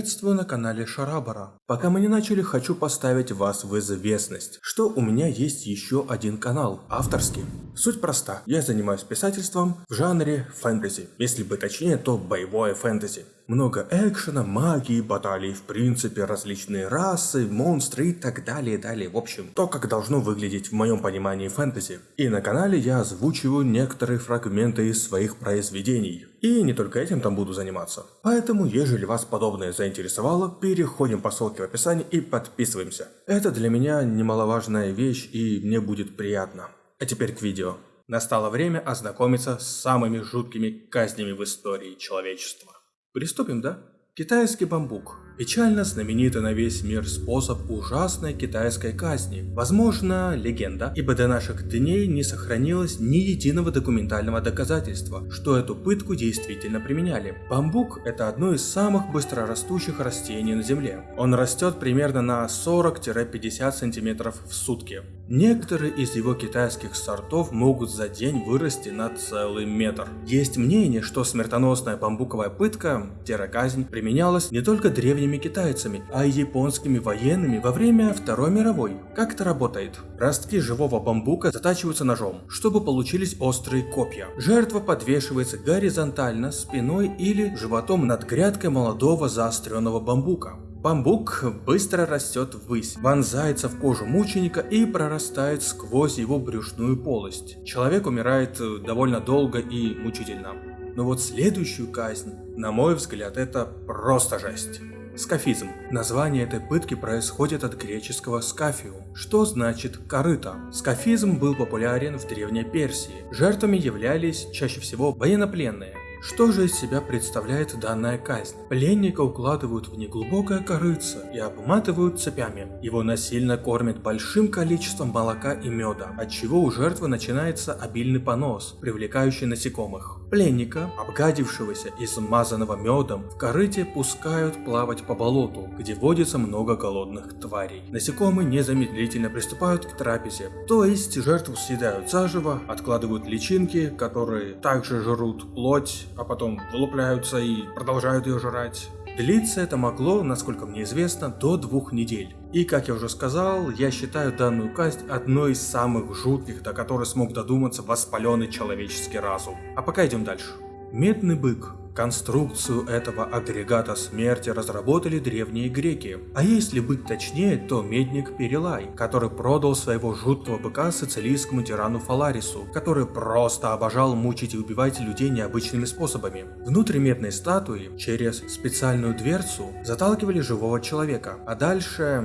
Приветствую на канале Шарабара. Пока мы не начали, хочу поставить вас в известность, что у меня есть еще один канал, авторский. Суть проста, я занимаюсь писательством в жанре фэнтези, если бы точнее, то боевое фэнтези. Много экшена, магии, баталий, в принципе, различные расы, монстры и так далее, далее. В общем, то, как должно выглядеть в моем понимании фэнтези. И на канале я озвучиваю некоторые фрагменты из своих произведений. И не только этим там буду заниматься. Поэтому, ежели вас подобное заинтересовало, переходим по ссылке в описании и подписываемся. Это для меня немаловажная вещь и мне будет приятно. А теперь к видео. Настало время ознакомиться с самыми жуткими казнями в истории человечества. Приступим, да? Китайский бамбук. Печально знаменитый на весь мир способ ужасной китайской казни. Возможно, легенда, ибо до наших дней не сохранилось ни единого документального доказательства, что эту пытку действительно применяли. Бамбук – это одно из самых быстрорастущих растений на Земле. Он растет примерно на 40-50 см в сутки. Некоторые из его китайских сортов могут за день вырасти на целый метр. Есть мнение, что смертоносная бамбуковая пытка, терроказнь, применялась не только древними китайцами, а и японскими военными во время Второй мировой. Как это работает? Ростки живого бамбука затачиваются ножом, чтобы получились острые копья. Жертва подвешивается горизонтально, спиной или животом над грядкой молодого заостренного бамбука. Бамбук быстро растет ввысь, вонзается в кожу мученика и прорастает сквозь его брюшную полость. Человек умирает э, довольно долго и мучительно. Но вот следующую казнь, на мой взгляд, это просто жесть. Скафизм. Название этой пытки происходит от греческого скафиу, что значит корыто. Скафизм был популярен в Древней Персии. Жертвами являлись чаще всего военнопленные, что же из себя представляет данная казнь? Пленника укладывают в неглубокое корыце и обматывают цепями. Его насильно кормят большим количеством молока и меда, от чего у жертвы начинается обильный понос, привлекающий насекомых. Пленника, обгадившегося и смазанного медом, в корыте пускают плавать по болоту, где водится много голодных тварей. Насекомые незамедлительно приступают к трапезе, то есть жертву съедают заживо, откладывают личинки, которые также жрут плоть, а потом вылупляются и продолжают ее жрать. Длиться это могло, насколько мне известно, до двух недель. И, как я уже сказал, я считаю данную казнь одной из самых жутких, до которой смог додуматься воспаленный человеческий разум. А пока идем дальше. Медный бык. Конструкцию этого агрегата смерти разработали древние греки. А если быть точнее, то медник Перелай, который продал своего жуткого быка сицилийскому тирану Фаларису, который просто обожал мучить и убивать людей необычными способами. Внутрь медной статуи через специальную дверцу заталкивали живого человека, а дальше...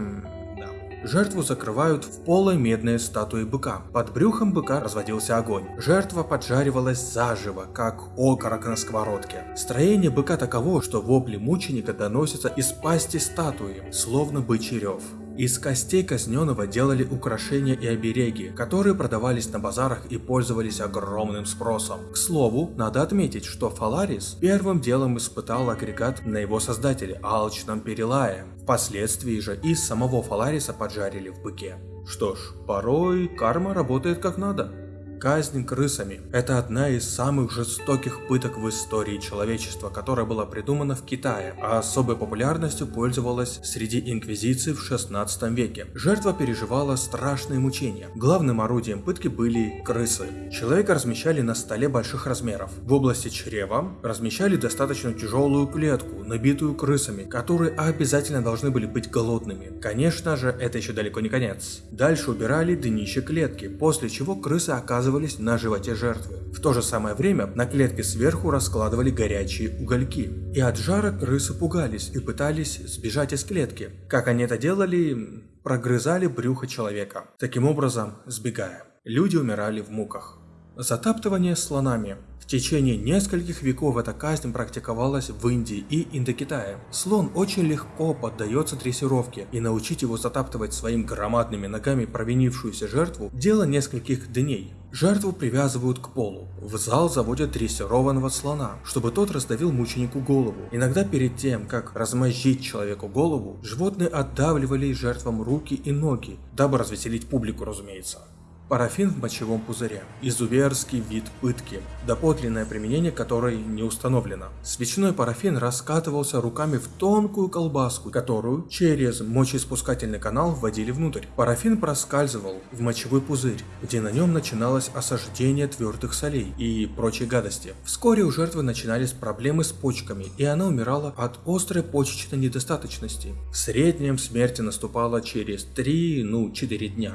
Жертву закрывают в полой медные статуи быка. Под брюхом быка разводился огонь. Жертва поджаривалась заживо, как окорок на сковородке. Строение быка таково, что вопли мученика доносятся из пасти статуи, словно бычий рев. Из костей казненного делали украшения и обереги, которые продавались на базарах и пользовались огромным спросом. К слову, надо отметить, что Фаларис первым делом испытал агрегат на его создателе, алчном Перелае. Впоследствии же и самого Фалариса поджарили в быке. Что ж, порой карма работает как надо. Казнь крысами – это одна из самых жестоких пыток в истории человечества, которая была придумана в Китае, а особой популярностью пользовалась среди инквизиций в 16 веке. Жертва переживала страшные мучения. Главным орудием пытки были крысы. Человека размещали на столе больших размеров. В области чрева размещали достаточно тяжелую клетку, набитую крысами, которые обязательно должны были быть голодными. Конечно же, это еще далеко не конец. Дальше убирали днище клетки, после чего крысы оказывались оказывались на животе жертвы. В то же самое время на клетке сверху раскладывали горячие угольки. И от жара крысы пугались и пытались сбежать из клетки. Как они это делали? Прогрызали брюхо человека, таким образом сбегая. Люди умирали в муках. Затаптывание слонами. В течение нескольких веков эта казнь практиковалась в Индии и Индокитае. Слон очень легко поддается дрессировке, и научить его затаптывать своими громадными ногами провинившуюся жертву – дело нескольких дней. Жертву привязывают к полу. В зал заводят дрессированного слона, чтобы тот раздавил мученику голову. Иногда перед тем, как размозжить человеку голову, животные отдавливали жертвам руки и ноги, дабы развеселить публику, разумеется. Парафин в мочевом пузыре. Изуверский вид пытки, доподлинное применение которой не установлено. Свечной парафин раскатывался руками в тонкую колбаску, которую через мочеиспускательный канал вводили внутрь. Парафин проскальзывал в мочевой пузырь, где на нем начиналось осаждение твердых солей и прочей гадости. Вскоре у жертвы начинались проблемы с почками, и она умирала от острой почечной недостаточности. В среднем смерть наступала через 3, ну 4 дня.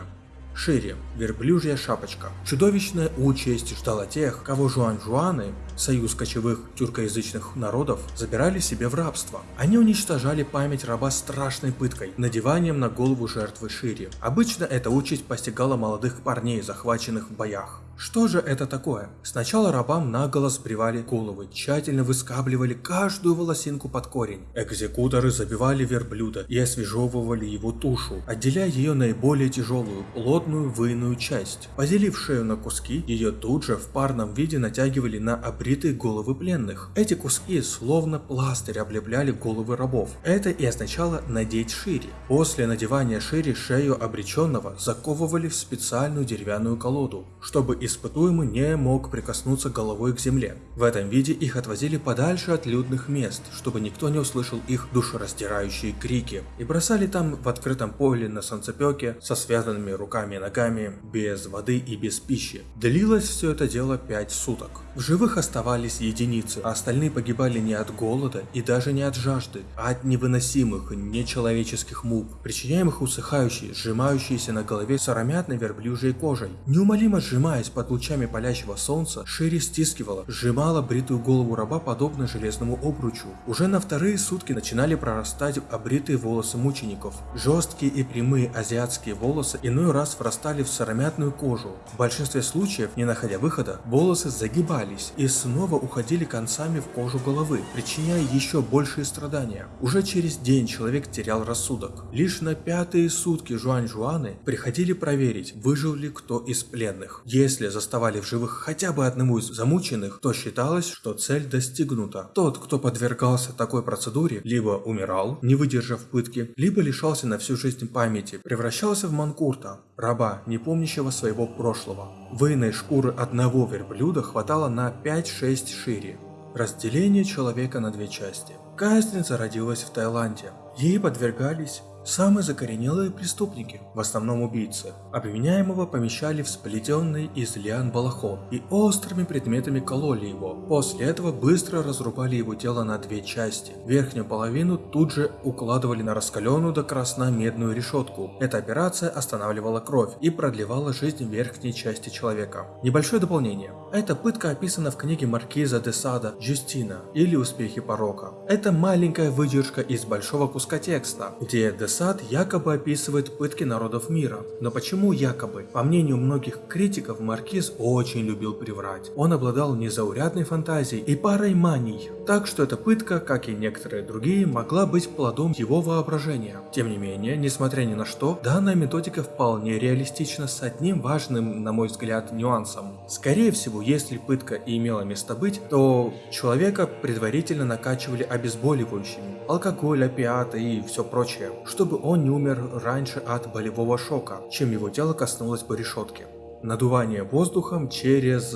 Шире, верблюжья шапочка. Чудовищная участь ждала тех, кого жуан-жуаны, союз кочевых тюркоязычных народов, забирали себе в рабство. Они уничтожали память раба страшной пыткой, надеванием на голову жертвы шире. Обычно эта участь постигала молодых парней, захваченных в боях. Что же это такое? Сначала рабам наголо сбривали головы, тщательно выскабливали каждую волосинку под корень. Экзекуторы забивали верблюда и освежевывали его тушу, отделяя ее наиболее тяжелую, плотную выйную часть. Поделив шею на куски, ее тут же в парном виде натягивали на обритые головы пленных. Эти куски словно пластырь облепляли головы рабов. Это и означало надеть шире. После надевания шире шею обреченного заковывали в специальную деревянную колоду, чтобы испытуемый не мог прикоснуться головой к земле. В этом виде их отвозили подальше от людных мест, чтобы никто не услышал их душераздирающие крики, и бросали там в открытом поле на солнцепеке со связанными руками и ногами, без воды и без пищи. Длилось все это дело 5 суток. В живых оставались единицы, а остальные погибали не от голода и даже не от жажды, а от невыносимых, нечеловеческих мук, причиняемых усыхающей, сжимающейся на голове сыромятной верблюжьей кожей. Неумолимо сжимаясь под лучами палящего солнца, Шири стискивала, сжимала бритую голову раба подобно железному обручу. Уже на вторые сутки начинали прорастать обритые волосы мучеников. Жесткие и прямые азиатские волосы иной раз врастали в сыромятную кожу. В большинстве случаев, не находя выхода, волосы загибались и снова уходили концами в кожу головы, причиняя еще большие страдания. Уже через день человек терял рассудок. Лишь на пятые сутки Жуань-Жуаны приходили проверить, выжил ли кто из пленных. Если заставали в живых хотя бы одному из замученных, то считалось, что цель достигнута. Тот, кто подвергался такой процедуре, либо умирал, не выдержав пытки, либо лишался на всю жизнь памяти, превращался в манкурта, раба, не помнящего своего прошлого. Выйной шкуры одного верблюда хватало на 5-6 шире. Разделение человека на две части. Казнь зародилась в Таиланде. Ей подвергались Самые закоренелые преступники, в основном убийцы, обвиняемого помещали в сплетенный из лиан балахон и острыми предметами кололи его. После этого быстро разрубали его тело на две части. Верхнюю половину тут же укладывали на раскаленную до красна медную решетку. Эта операция останавливала кровь и продлевала жизнь верхней части человека. Небольшое дополнение. Эта пытка описана в книге Маркиза де Сада «Джустина» или «Успехи порока». Это маленькая выдержка из большого куска текста, где де Сад якобы описывает пытки народов мира. Но почему якобы? По мнению многих критиков, Маркиз очень любил приврать. Он обладал незаурядной фантазией и парой маний. Так что эта пытка, как и некоторые другие, могла быть плодом его воображения. Тем не менее, несмотря ни на что, данная методика вполне реалистична с одним важным, на мой взгляд, нюансом. Скорее всего, если пытка и имела место быть, то человека предварительно накачивали обезболивающими, алкоголь, опиаты и все прочее, чтобы он не умер раньше от болевого шока, чем его тело коснулось бы решетки. Надувание воздухом через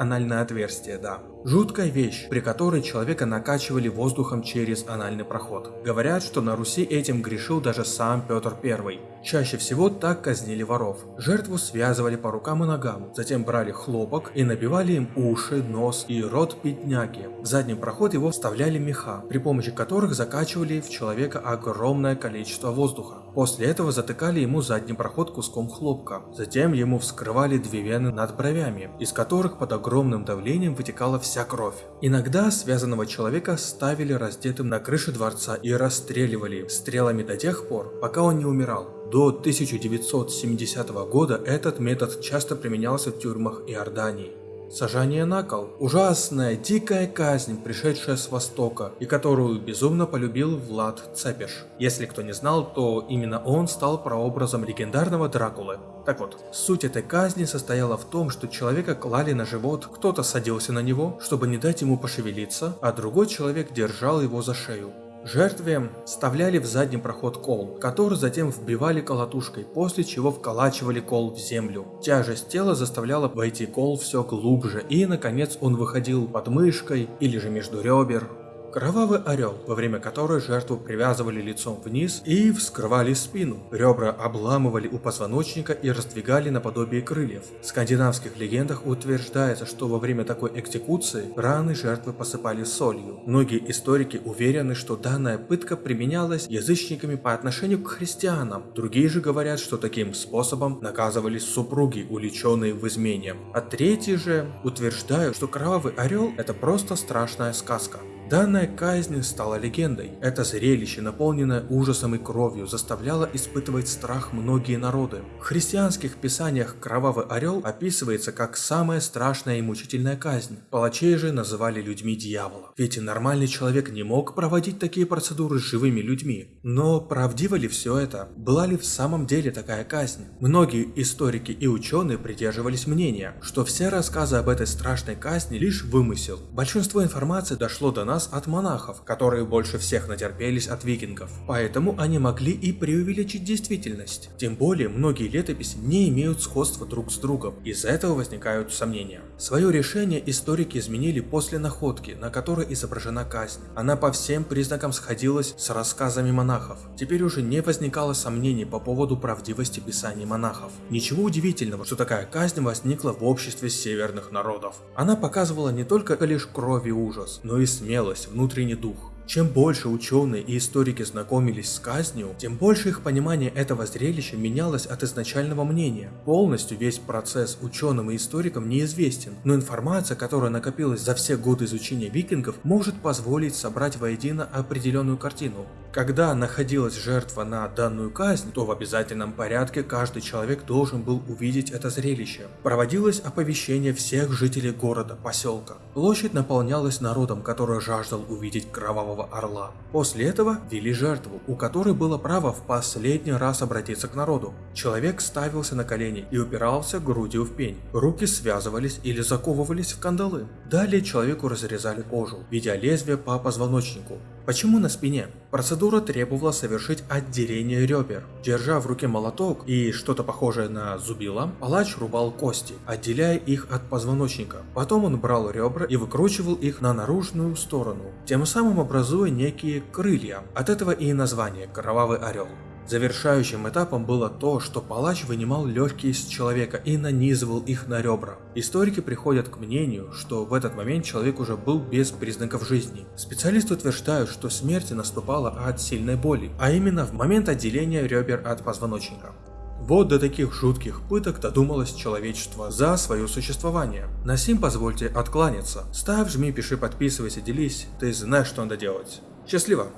анальное отверстие, да. Жуткая вещь, при которой человека накачивали воздухом через анальный проход. Говорят, что на Руси этим грешил даже сам Петр I. Чаще всего так казнили воров. Жертву связывали по рукам и ногам, затем брали хлопок и набивали им уши, нос и рот бедняги. В задний проход его вставляли меха, при помощи которых закачивали в человека огромное количество воздуха. После этого затыкали ему задний проход куском хлопка. Затем ему вскрывали две вены над бровями, из которых под огромным давлением вытекала вся кровь. Иногда связанного человека ставили раздетым на крыше дворца и расстреливали стрелами до тех пор, пока он не умирал. До 1970 года этот метод часто применялся в тюрьмах Иордании. Сажание на кол – ужасная, дикая казнь, пришедшая с Востока, и которую безумно полюбил Влад Цепеш. Если кто не знал, то именно он стал прообразом легендарного Дракулы. Так вот, суть этой казни состояла в том, что человека клали на живот, кто-то садился на него, чтобы не дать ему пошевелиться, а другой человек держал его за шею. Жертве вставляли в задний проход кол, который затем вбивали колотушкой, после чего вколачивали кол в землю. Тяжесть тела заставляла войти кол все глубже, и наконец он выходил под мышкой или же между ребер. Кровавый орел, во время которой жертву привязывали лицом вниз и вскрывали спину. Ребра обламывали у позвоночника и раздвигали наподобие крыльев. В скандинавских легендах утверждается, что во время такой экзекуции раны жертвы посыпали солью. Многие историки уверены, что данная пытка применялась язычниками по отношению к христианам. Другие же говорят, что таким способом наказывались супруги, уличенные в измене. А третьи же утверждают, что кровавый орел это просто страшная сказка. Данная казнь стала легендой. Это зрелище, наполненное ужасом и кровью, заставляло испытывать страх многие народы. В христианских писаниях Кровавый Орел описывается как самая страшная и мучительная казнь. Палачей же называли людьми дьявола. Ведь нормальный человек не мог проводить такие процедуры с живыми людьми. Но правдиво ли все это? Была ли в самом деле такая казнь? Многие историки и ученые придерживались мнения, что все рассказы об этой страшной казни лишь вымысел. Большинство информации дошло до нас нас от монахов, которые больше всех натерпелись от викингов. Поэтому они могли и преувеличить действительность. Тем более, многие летописи не имеют сходства друг с другом. Из-за этого возникают сомнения. Свое решение историки изменили после находки, на которой изображена казнь. Она по всем признакам сходилась с рассказами монахов. Теперь уже не возникало сомнений по поводу правдивости писаний монахов. Ничего удивительного, что такая казнь возникла в обществе северных народов. Она показывала не только лишь кровь и ужас, но и смелость смелость, внутренний дух. Чем больше ученые и историки знакомились с казнью, тем больше их понимание этого зрелища менялось от изначального мнения. Полностью весь процесс ученым и историкам неизвестен, но информация, которая накопилась за все годы изучения викингов, может позволить собрать воедино определенную картину. Когда находилась жертва на данную казнь, то в обязательном порядке каждый человек должен был увидеть это зрелище. Проводилось оповещение всех жителей города, поселка. Площадь наполнялась народом, который жаждал увидеть кровавого Орла. После этого вели жертву, у которой было право в последний раз обратиться к народу. Человек ставился на колени и упирался грудью в пень. Руки связывались или заковывались в кандалы. Далее человеку разрезали кожу, ведя лезвие по позвоночнику. Почему на спине? Процедура требовала совершить отделение ребер. Держа в руке молоток и что-то похожее на зубило, палач рубал кости, отделяя их от позвоночника. Потом он брал ребра и выкручивал их на наружную сторону, тем самым образуя некие крылья. От этого и название «Кровавый орел». Завершающим этапом было то, что палач вынимал легкие из человека и нанизывал их на ребра. Историки приходят к мнению, что в этот момент человек уже был без признаков жизни. Специалисты утверждают, что смерть наступала от сильной боли, а именно в момент отделения ребер от позвоночника. Вот до таких жутких пыток додумалось человечество за свое существование. На сим позвольте откланяться. Ставь, жми, пиши, подписывайся, делись. Ты знаешь, что надо делать. Счастливо!